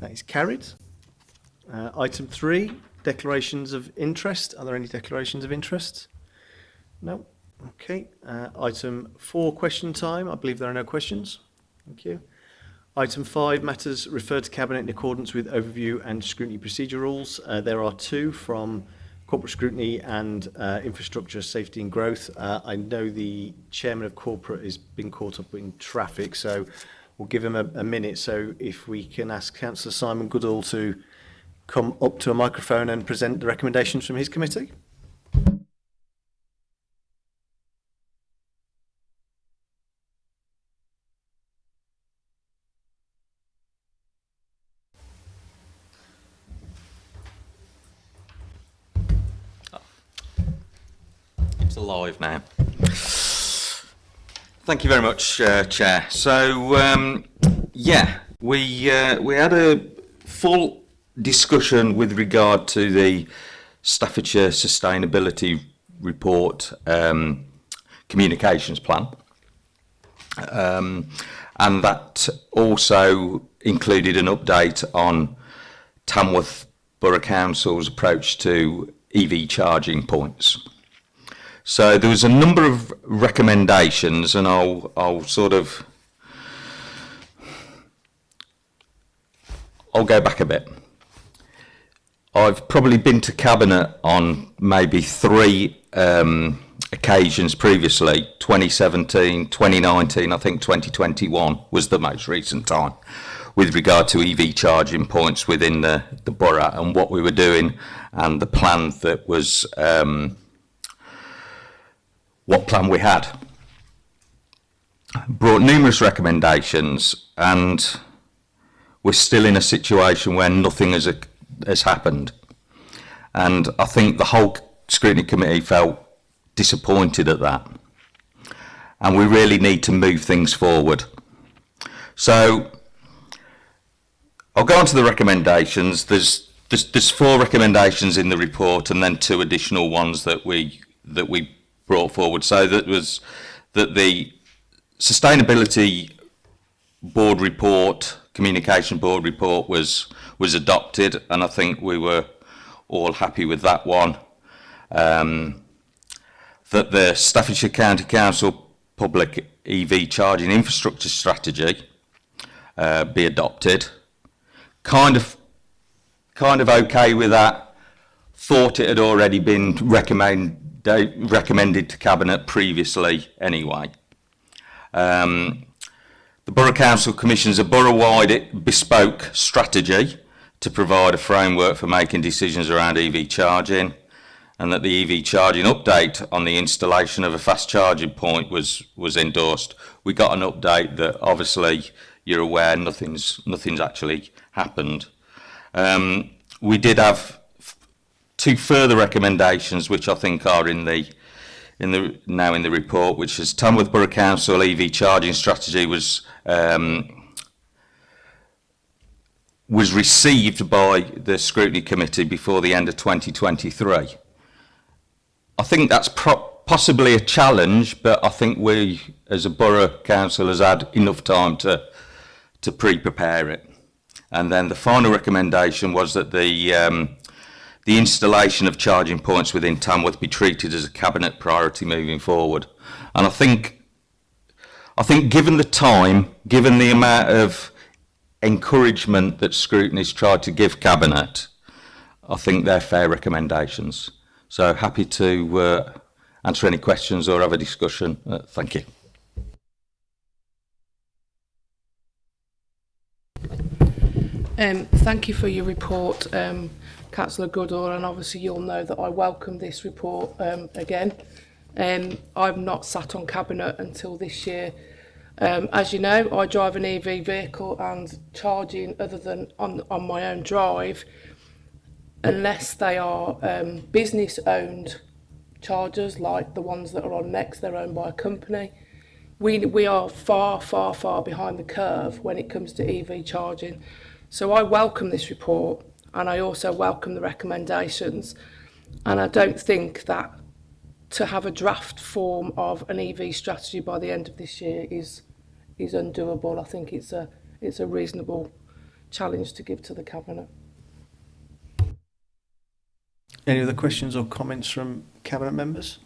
That is carried. Uh, item three, declarations of interest. Are there any declarations of interest? No. Okay, uh, item four, question time. I believe there are no questions. Thank you. Item five, matters referred to Cabinet in accordance with overview and scrutiny procedure rules. Uh, there are two from corporate scrutiny and uh, infrastructure safety and growth. Uh, I know the chairman of corporate has been caught up in traffic, so we'll give him a, a minute. So if we can ask Councillor Simon Goodall to come up to a microphone and present the recommendations from his committee. It's alive now. Thank you very much, uh, Chair. So, um, yeah, we uh, we had a full discussion with regard to the Staffordshire Sustainability Report um, Communications Plan, um, and that also included an update on Tamworth Borough Council's approach to EV charging points. So there was a number of recommendations, and I'll I'll sort of I'll go back a bit. I've probably been to cabinet on maybe three um, occasions previously 2017 2019 I think 2021 was the most recent time with regard to EV charging points within the, the borough and what we were doing and the plan that was um, what plan we had. Brought numerous recommendations and we're still in a situation where nothing has, has happened. And I think the whole scrutiny committee felt disappointed at that. And we really need to move things forward. So I'll go on to the recommendations. There's, there's, there's four recommendations in the report and then two additional ones that we, that we brought forward. So that was that the sustainability board report, communication board report was was adopted, and I think we were all happy with that one. Um, that the Staffordshire County Council public EV charging infrastructure strategy uh, be adopted. Kind of, kind of okay with that. Thought it had already been recommend, recommended to Cabinet previously anyway. Um, the Borough Council commissions a borough-wide bespoke strategy to provide a framework for making decisions around EV charging and that the EV charging update on the installation of a fast charging point was was endorsed. We got an update that obviously you're aware nothing's nothing's actually happened. Um, we did have two further recommendations, which I think are in the in the now in the report, which is Tamworth Borough Council EV charging strategy was um, was received by the scrutiny committee before the end of 2023. I think that's possibly a challenge, but I think we as a borough council has had enough time to to pre-prepare it. And then the final recommendation was that the um, the installation of charging points within Tamworth be treated as a cabinet priority moving forward. And I think, I think given the time, given the amount of encouragement that scrutiny's tried to give cabinet, I think they're fair recommendations. So happy to uh, answer any questions or have a discussion. Uh, thank you. Um, thank you for your report. Um, Councillor Goodall, and obviously you'll know that I welcome this report um, again. Um, I've not sat on Cabinet until this year. Um, as you know, I drive an EV vehicle and charging other than on, on my own drive, unless they are um, business-owned chargers like the ones that are on next, they're owned by a company. We, we are far, far, far behind the curve when it comes to EV charging. So I welcome this report and I also welcome the recommendations. And I don't think that to have a draft form of an EV strategy by the end of this year is is undoable. I think it's a it's a reasonable challenge to give to the cabinet. Any other questions or comments from cabinet members?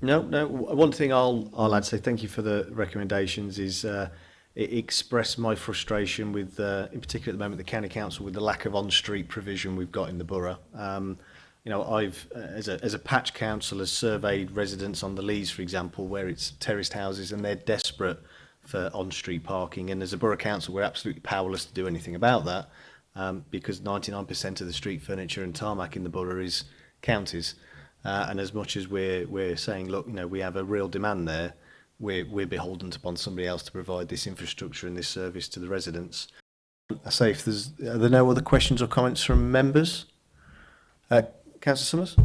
No, no. One thing I'll I'll add say thank you for the recommendations is uh, express my frustration with, uh, in particular at the moment, the county council with the lack of on-street provision we've got in the borough. Um, you know, I've, uh, as a, as a patch councillor, surveyed residents on the Lees, for example, where it's terraced houses and they're desperate for on-street parking. And as a borough council, we're absolutely powerless to do anything about that um, because 99% of the street furniture and tarmac in the borough is counties. Uh, and as much as we're, we're saying, look, you know, we have a real demand there, we're, we're beholden upon somebody else to provide this infrastructure and this service to the residents. I say, if there's are there no other questions or comments from members, uh, Councillor Summers.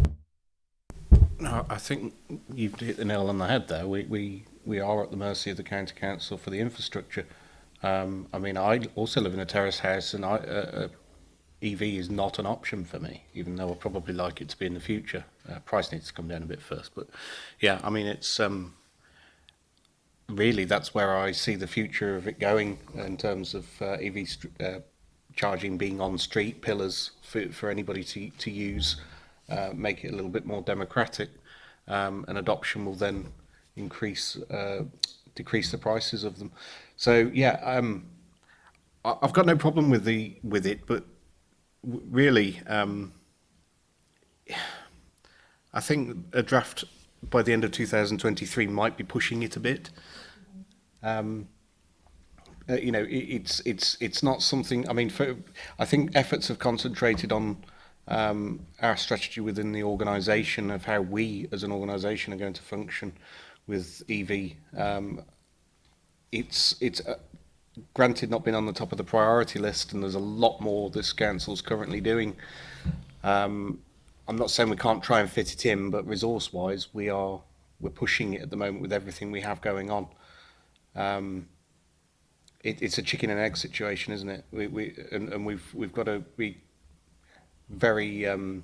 No, I think you've hit the nail on the head there. We we we are at the mercy of the county council for the infrastructure. Um, I mean, I also live in a terrace house, and I, uh, uh EV is not an option for me, even though I'd probably like it to be in the future. Uh, price needs to come down a bit first, but yeah, I mean, it's um, really that's where I see the future of it going in terms of uh, EV uh, charging being on street pillars for, for anybody to, to use, uh, make it a little bit more democratic, um, and adoption will then increase uh, decrease the prices of them. So yeah, um, I, I've got no problem with the with it, but really, um, I think a draft by the end of 2023 might be pushing it a bit. Um, uh, you know, it, it's it's it's not something. I mean, for, I think efforts have concentrated on um, our strategy within the organisation of how we, as an organisation, are going to function with EV. Um, it's it's uh, granted not been on the top of the priority list, and there's a lot more this council's currently doing. Um, I'm not saying we can't try and fit it in, but resource-wise, we are we're pushing it at the moment with everything we have going on um, it, it's a chicken and egg situation, isn't it? We, we and, and we've we've got to be very um,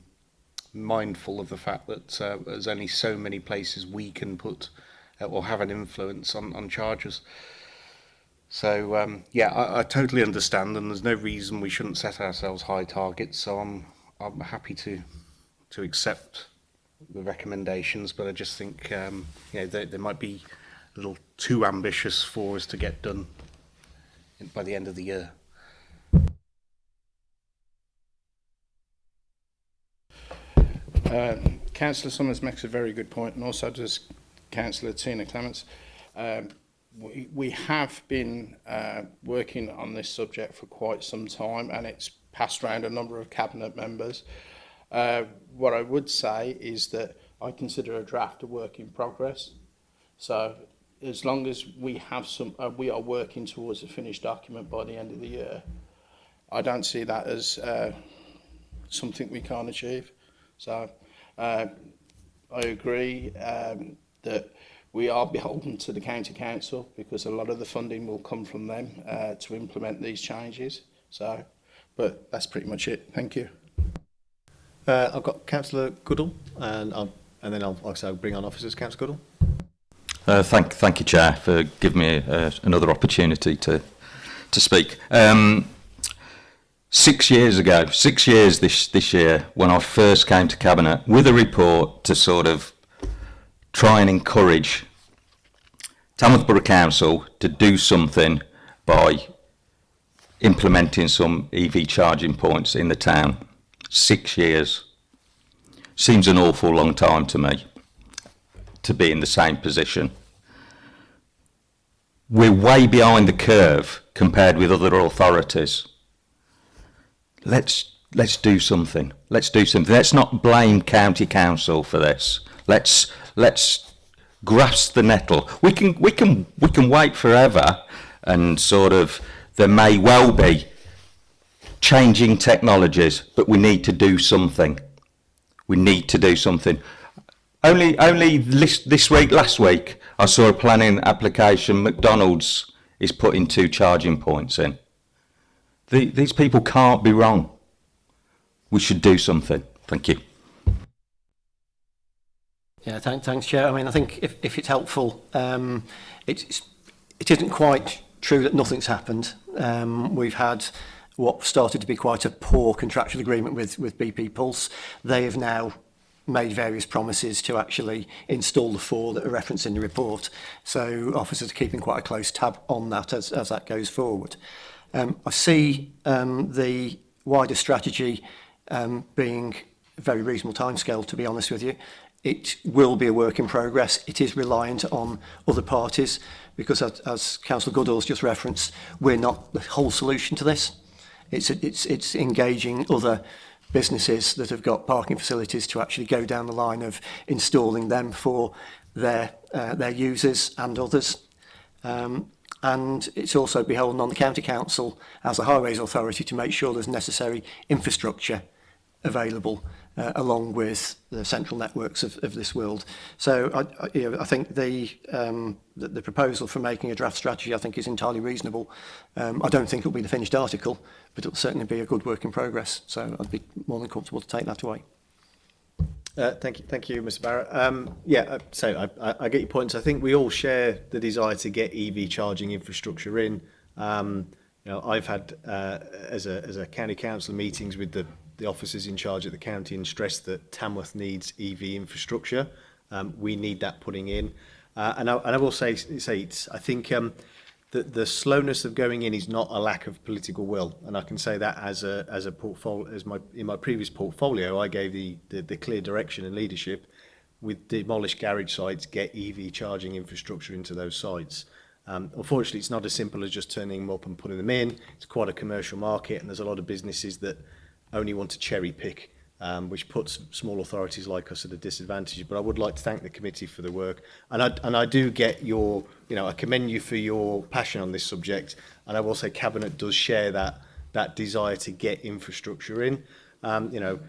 mindful of the fact that uh, there's only so many places we can put uh, or have an influence on on charges. So um, yeah, I, I totally understand, and there's no reason we shouldn't set ourselves high targets. So I'm I'm happy to to accept the recommendations, but I just think um, you know there, there might be little too ambitious for us to get done by the end of the year. Uh, Councillor Summers makes a very good point, and also does Councillor Tina Clements. Um, we, we have been uh, working on this subject for quite some time, and it's passed around a number of cabinet members. Uh, what I would say is that I consider a draft a work in progress. So as long as we have some, uh, we are working towards a finished document by the end of the year, I don't see that as uh, something we can't achieve. So uh, I agree um, that we are beholden to the county council because a lot of the funding will come from them uh, to implement these changes. So, but that's pretty much it. Thank you. Uh, I've got Councillor Goodall, and, I'll, and then I'll, also bring on officers, Councillor Goodall. Uh, thank, thank you, Chair, for giving me uh, another opportunity to to speak. Um, six years ago, six years this this year, when I first came to cabinet with a report to sort of try and encourage Tamworth Borough Council to do something by implementing some EV charging points in the town. Six years seems an awful long time to me to be in the same position. We're way behind the curve compared with other authorities. Let's let's do something. Let's do something. Let's not blame county council for this. Let's let's grasp the nettle. We can we can we can wait forever, and sort of there may well be changing technologies, but we need to do something. We need to do something. Only, only this, this week, last week, I saw a planning application McDonald's is putting two charging points in. The, these people can't be wrong. We should do something. Thank you. Yeah, thanks, thanks, Chair. I mean, I think if, if it's helpful, um, it's, it isn't quite true that nothing's happened. Um, we've had what started to be quite a poor contractual agreement with, with BP Pulse. They have now made various promises to actually install the four that are referenced in the report. So officers are keeping quite a close tab on that as, as that goes forward. Um, I see um, the wider strategy um, being a very reasonable timescale, to be honest with you. It will be a work in progress. It is reliant on other parties because, as, as Councillor Goodall's just referenced, we're not the whole solution to this. It's, it's, it's engaging other businesses that have got parking facilities to actually go down the line of installing them for their uh, their users and others. Um, and it's also beholden on the county council as the highways authority to make sure there's necessary infrastructure available uh, along with the central networks of, of this world. So I, I, you know, I think the, um, the, the proposal for making a draft strategy I think is entirely reasonable. Um, I don't think it'll be the finished article, but it'll certainly be a good work in progress. So I'd be more than comfortable to take that away. Uh, thank you, thank you, Mr. Barrett. Um, yeah, uh, so I, I, I get your points. I think we all share the desire to get EV charging infrastructure in. Um, you know, I've had uh, as a as a county council meetings with the the officers in charge at the county and stressed that Tamworth needs EV infrastructure. Um, we need that putting in. Uh, and, I, and I will say, say it's, I think um, the, the slowness of going in is not a lack of political will. And I can say that as a, as a portfolio, as my, in my previous portfolio, I gave the, the, the clear direction and leadership with demolished garage sites, get EV charging infrastructure into those sites. Um, unfortunately, it's not as simple as just turning them up and putting them in. It's quite a commercial market, and there's a lot of businesses that only want to cherry pick, um, which puts small authorities like us at a disadvantage. But I would like to thank the committee for the work. And I, and I do get your, you know, I commend you for your passion on this subject. And I will say Cabinet does share that, that desire to get infrastructure in. Um, you know,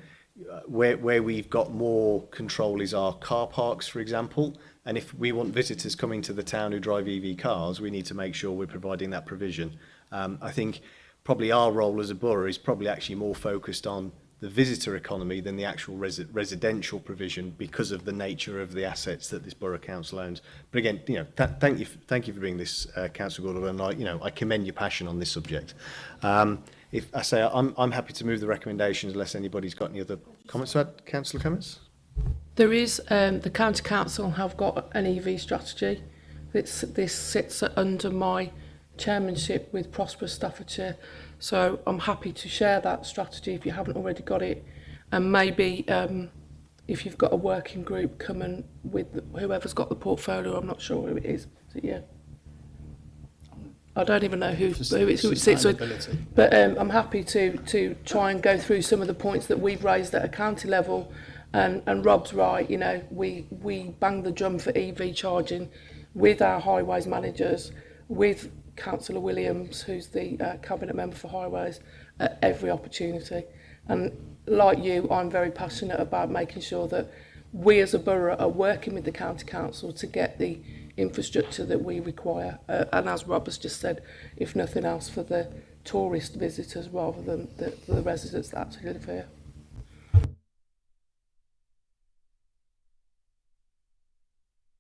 where, where we've got more control is our car parks, for example. And if we want visitors coming to the town who drive EV cars, we need to make sure we're providing that provision. Um, I think probably our role as a borough is probably actually more focused on the visitor economy than the actual res residential provision because of the nature of the assets that this borough council owns. But again, you know, th thank you, thank you for being this, uh, council Gordon, and I, you know, I commend your passion on this subject. Um, if I say I'm, I'm happy to move the recommendations unless anybody's got any other comments about Councillor comments There is, um, the County Council have got an EV strategy. It's, this sits under my chairmanship with Prosperous Staffordshire. So I'm happy to share that strategy if you haven't already got it. And maybe um, if you've got a working group, coming with whoever's got the portfolio, I'm not sure who it is. So yeah. I don't even know who, who, it, who it sits with. But um, I'm happy to, to try and go through some of the points that we've raised at a county level. And, and Rob's right, you know, we, we bang the drum for EV charging with our highways managers, with Councillor Williams, who's the uh, Cabinet Member for Highways, at every opportunity. And like you, I'm very passionate about making sure that we as a borough are working with the County Council to get the infrastructure that we require. Uh, and as Rob has just said, if nothing else, for the tourist visitors rather than the, for the residents that actually live here.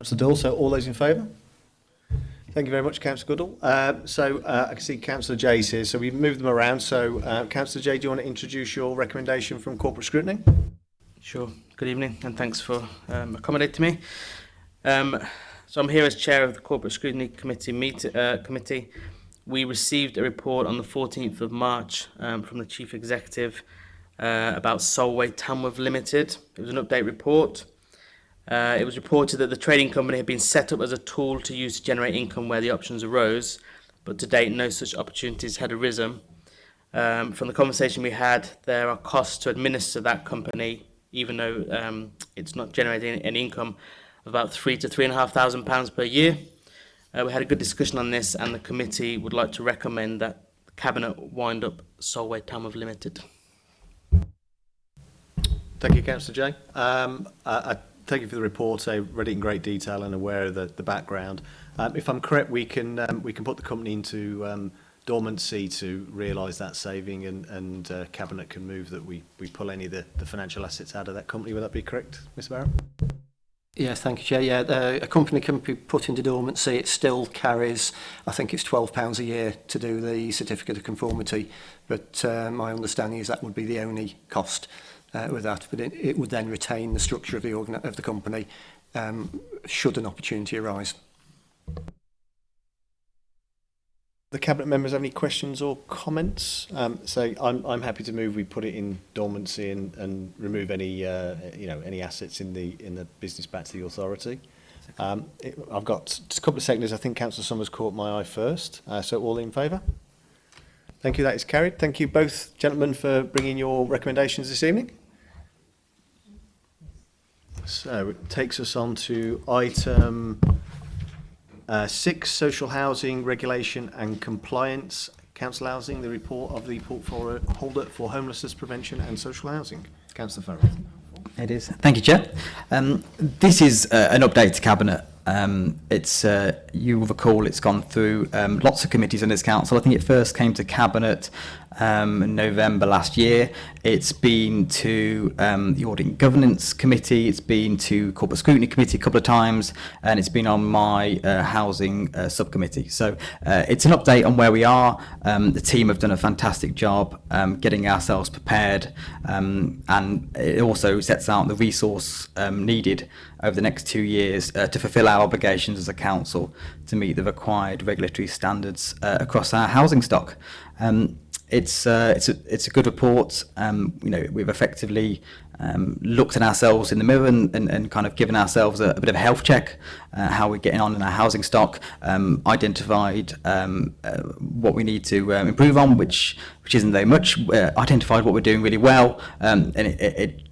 Mr Dill, all those in favour? Thank you very much, Councillor Goodall. Uh, so uh, I can see Councillor Jay's here, so we've moved them around. So uh, Councillor Jay, do you want to introduce your recommendation from corporate scrutiny? Sure. Good evening, and thanks for um, accommodating me. Um, so I'm here as chair of the corporate scrutiny committee. Meet, uh, committee. We received a report on the 14th of March um, from the chief executive uh, about Solway Tamworth Limited. It was an update report. Uh, it was reported that the trading company had been set up as a tool to use to generate income where the options arose, but to date no such opportunities had arisen. Um, from the conversation we had, there are costs to administer that company, even though um, it's not generating any income, of about three to three and a half thousand pounds per year. Uh, we had a good discussion on this, and the committee would like to recommend that cabinet wind up Solway Tamworth Limited. Thank you, Councillor Jay. Um, I, I thank you for the report. I read it in great detail and aware of the, the background. Um, if I'm correct, we can um, we can put the company into um, dormancy to realise that saving, and, and uh, cabinet can move that we we pull any of the, the financial assets out of that company. Would that be correct, Mr. Barrett? Yes, thank you, Chair. Yeah, the, a company can be put into dormancy. It still carries, I think it's £12 a year to do the certificate of conformity, but uh, my understanding is that would be the only cost uh, with that, but it, it would then retain the structure of the, of the company um, should an opportunity arise. The cabinet members have any questions or comments? Um, so I'm, I'm happy to move. We put it in dormancy and, and remove any uh, you know any assets in the in the business back to the authority. Um, it, I've got just a couple of seconds. I think Councillor Summers caught my eye first. Uh, so all in favour? Thank you. That is carried. Thank you both gentlemen for bringing your recommendations this evening. So it takes us on to item uh, six, social housing regulation and compliance, council housing, the report of the portfolio holder for homelessness prevention and social housing. Councillor Farrell. It is. Thank you, Chair. Um, this is uh, an update to Cabinet Um, it's uh, you'll recall it's gone through um, lots of committees in this council. I think it first came to cabinet um, in November last year. It's been to um, the audit and governance committee. It's been to corporate scrutiny committee a couple of times, and it's been on my uh, housing uh, subcommittee. So uh, it's an update on where we are. Um, the team have done a fantastic job um, getting ourselves prepared, and it also sets out the resource needed over the next two years uh, to fulfil our obligations as a council to meet the required regulatory standards uh, across our housing stock. Um, it's uh, it's a it's a good report. Um, you know, we've effectively um, looked at ourselves in the mirror and, and, and kind of given ourselves a, a bit of a health check, uh, how we're getting on in our housing stock, um, identified um, uh, what we need to um, improve on, which which isn't very much, uh, identified what we're doing really well, um, and it, it, it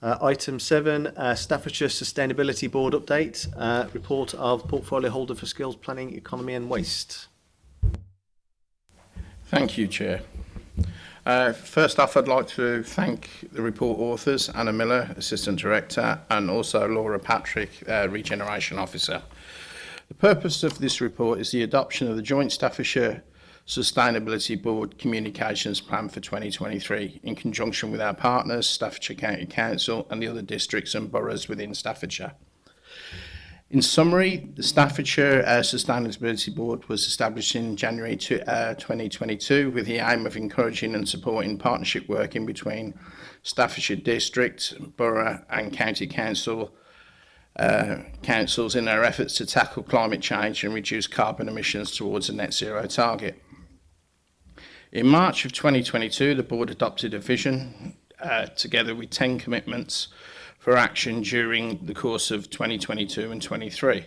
Uh, item 7, uh, Staffordshire Sustainability Board update, uh, report of portfolio holder for skills planning, economy and waste. Thank you, Chair. Uh, first off, I'd like to thank the report authors, Anna Miller, Assistant Director, and also Laura Patrick, uh, Regeneration Officer. The purpose of this report is the adoption of the Joint Staffordshire Sustainability Board Communications Plan for 2023 in conjunction with our partners, Staffordshire County Council and the other districts and boroughs within Staffordshire. In summary, the Staffordshire uh, Sustainability Board was established in January to, uh, 2022 with the aim of encouraging and supporting partnership working between Staffordshire District, Borough and County Council uh, councils in their efforts to tackle climate change and reduce carbon emissions towards a net zero target. In March of 2022, the board adopted a vision uh, together with 10 commitments for action during the course of 2022 and 23.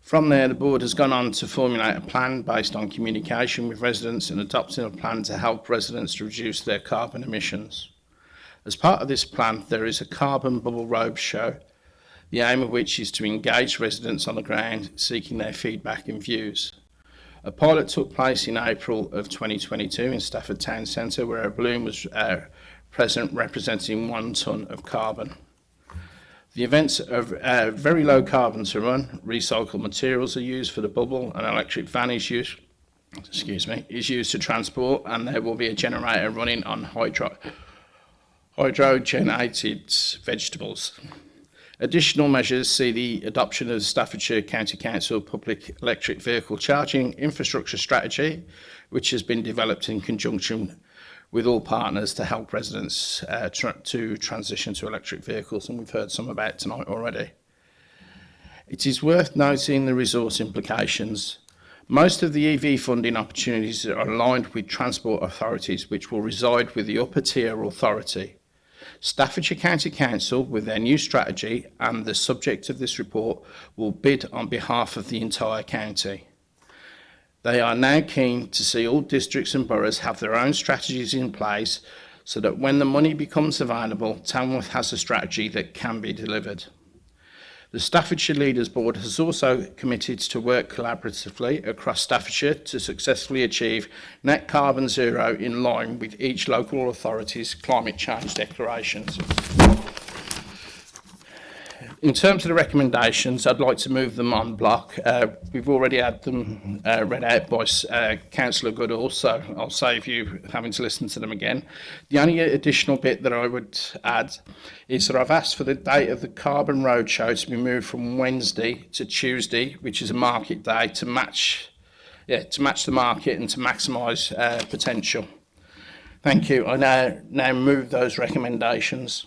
From there, the board has gone on to formulate a plan based on communication with residents and adopting a plan to help residents to reduce their carbon emissions. As part of this plan, there is a carbon bubble robe show, the aim of which is to engage residents on the ground, seeking their feedback and views. A pilot took place in April of 2022 in Stafford Town Centre, where a balloon was uh, present representing one ton of carbon. The events of uh, very low carbon to run, recycled materials are used for the bubble, and electric van is used, excuse me, is used to transport and there will be a generator running on hydro hydrogenated vegetables. Additional measures see the adoption of the Staffordshire County Council public electric vehicle charging infrastructure strategy, which has been developed in conjunction with all partners to help residents uh, tra to transition to electric vehicles, and we've heard some about tonight already. It is worth noting the resource implications. Most of the EV funding opportunities are aligned with transport authorities, which will reside with the upper tier authority. Staffordshire County Council, with their new strategy and the subject of this report, will bid on behalf of the entire county. They are now keen to see all districts and boroughs have their own strategies in place so that when the money becomes available, Tamworth has a strategy that can be delivered. The Staffordshire Leaders Board has also committed to work collaboratively across Staffordshire to successfully achieve net carbon zero in line with each local authority's climate change declarations in terms of the recommendations, I'd like to move them on block. Uh, we've already had them uh, read out by uh, Councillor Goodall, so I'll save you having to listen to them again. The only additional bit that I would add is that I've asked for the date of the Carbon Roadshow to be moved from Wednesday to Tuesday, which is a market day, to match, yeah, to match the market and to maximise uh, potential. Thank you. I now, now move those recommendations.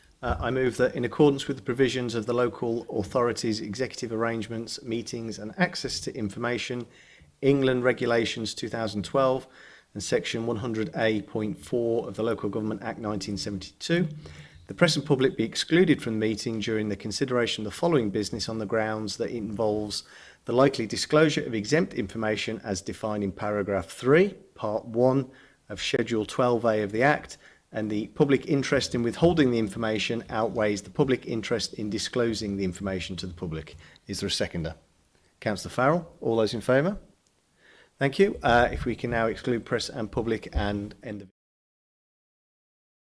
Uh, I move that in accordance with the provisions of the local authorities' executive arrangements, meetings and access to information, England Regulations 2012 and Section 100A.4 of the Local Government Act 1972, the press and public be excluded from the meeting during the consideration of the following business on the grounds that it involves the likely disclosure of exempt information as defined in paragraph 3, part 1 of Schedule 12A of the Act, and the public interest in withholding the information outweighs the public interest in disclosing the information to the public. Is there a seconder? Councillor Farrell, all those in favour? Thank you. Uh, if we can now exclude press and public and end the